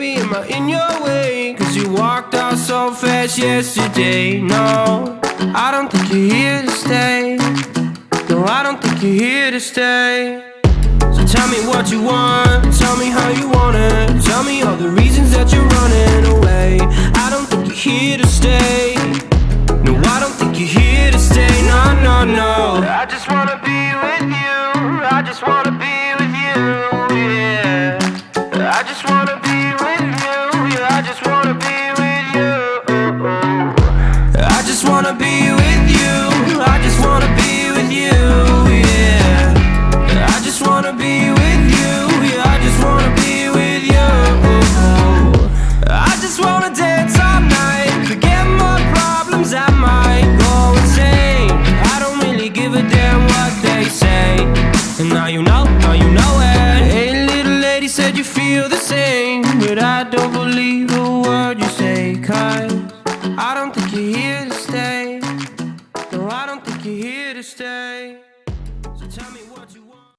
away Cause you walked out so fast yesterday. No, I don't think you're here to stay. No, I don't think you're here to stay. So tell me what you want Tell me how you want it. Tell me all the reasons that you're running away. I don't think you're here to stay. No, I don't think you're here to stay. No, no, no. I just wanna be with you. I just wanna be with you, yeah. I just wanna be wanna be with you. I just wanna be with you, yeah. I just wanna be with you Yeah, I just wanna be with you. I just wanna dance all night Forget my problems, I might go insane. I don't really give a damn what they say. And now you know, now you know it. Hey little lady said you feel the same. But I don't believe a word you say Cause I don't stay. So tell me what you want.